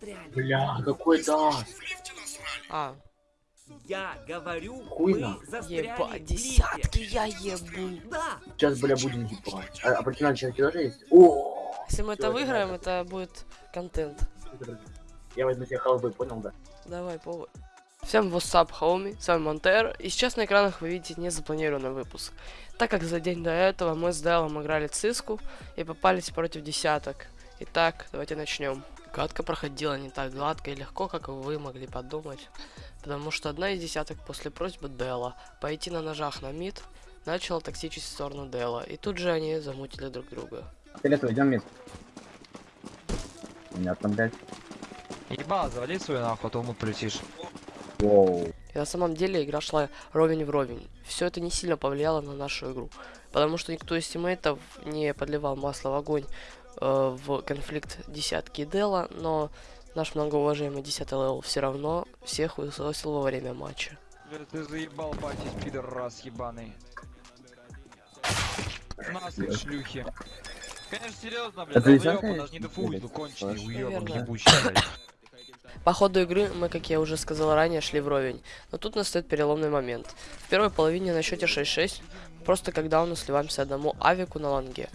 Бля, какой даст? А, Я говорю, Хуйно. мы застряли еба, десятки я ебу. Да, Сейчас, бля, будем ебать. А, а против человек тоже есть? О! Если мы это выиграем, это будет контент. Я возьму себе халвы, понял, да? Давай, повод. Всем up, homie, с вами Монтер, и сейчас на экранах вы видите незапланированный выпуск. Так как за день до этого мы с Делом играли циску и попались против десяток. Итак, давайте начнем. Катка проходила не так гладко и легко, как вы могли подумать, потому что одна из десяток после просьбы Дела пойти на ножах на мид начала токсичить в сторону Дела, и тут же они замутили друг друга. Фиолетовый, идем вместе. Понятно, блядь. Ебал, завали свою нахуй, а то ему полетишь. Воу. И на самом деле игра шла ровень в ровень. Все это не сильно повлияло на нашу игру. Потому что никто из тиммейтов не подливал масло в огонь э, в конфликт десятки Дела, но наш многоуважаемый 10 левел все равно всех высосил во время матча. Ты заебал, батись, пидор раз ебаный. Нахуй, шлюхи. Конечно, серьезно, блядь, он даже не дефует, ну конченый, уебан Наверное. ебучий, блядь. По ходу игры мы, как я уже сказал ранее, шли вровень. Но тут настает переломный момент. В первой половине на счете 6-6, просто когда мы сливаемся одному авику на ланге.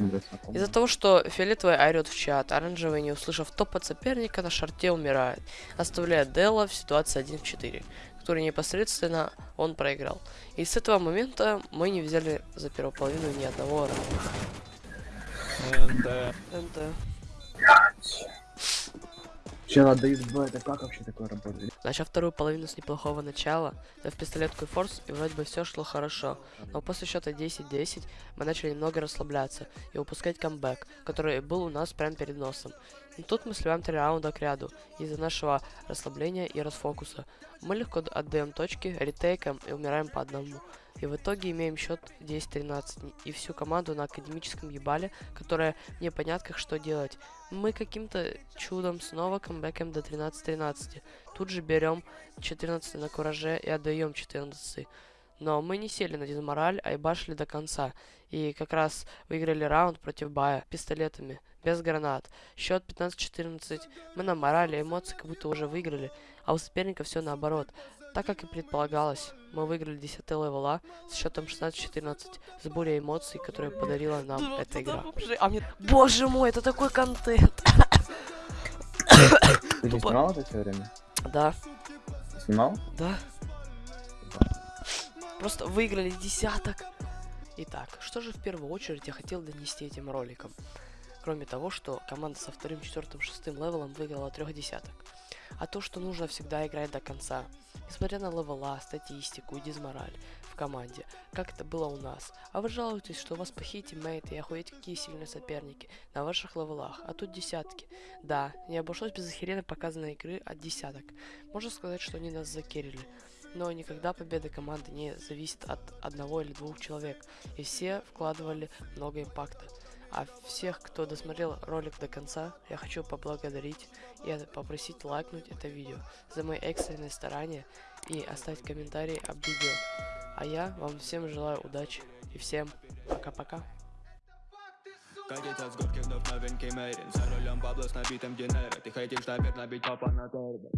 Из-за того, что фиолетовый орет в чат, оранжевый, не услышав топ от соперника, на шарте умирает, оставляя Дела в ситуации 1 в 4, который непосредственно он проиграл. И с этого момента мы не взяли за первую половину ни одного раунда. НТ. Че надо ебать, это как вообще такое работает? Начав вторую половину с неплохого начала, дав пистолетку и форс, и вроде бы все шло хорошо. Но после счета 10-10 мы начали немного расслабляться и упускать камбэк, который был у нас прямо перед носом. И тут мы сливаем три раунда к ряду из-за нашего расслабления и расфокуса. Мы легко отдаем точки, ретейкаем и умираем по одному. И в итоге имеем счет 10-13 и всю команду на академическом ебале, которая непонятно как что делать. Мы каким-то чудом снова камбэкаем до 13-13. Тут же берем 14 на кураже и отдаем 14. Но мы не сели на дизмораль, а ебашили до конца. И как раз выиграли раунд против Бая пистолетами, без гранат. Счет 15-14. Мы на морали, эмоции как будто уже выиграли, а у соперника все наоборот. Так как и предполагалось, мы выиграли 10 левела с счетом 16-14, с бурей эмоций, которые подарила нам эта игра. А мне... Боже мой, это такой контент! Ты не Тупо. снимал это все время? Да, Снимал? да. Просто выиграли десяток. Итак, что же в первую очередь я хотел донести этим роликом? Кроме того, что команда со вторым, четвертым, шестым левелом выиграла трех десяток. А то, что нужно всегда играть до конца. Несмотря на левела, статистику и дизмораль в команде, как это было у нас. А вы жалуетесь, что у вас плохие тиммейты и охуеть какие сильные соперники на ваших левелах, а тут десятки. Да, не обошлось без охеренно показанной игры от десяток. Можно сказать, что они нас закерили. Но никогда победа команды не зависит от одного или двух человек, и все вкладывали много импакта. А всех, кто досмотрел ролик до конца, я хочу поблагодарить и попросить лайкнуть это видео за мои экстренные старания и оставить комментарий об видео. А я вам всем желаю удачи и всем пока-пока. Катится с горки вновь новенький Мерин За рулем бабло с набитым динером Ты хотишь, наверное, бить папа на торбе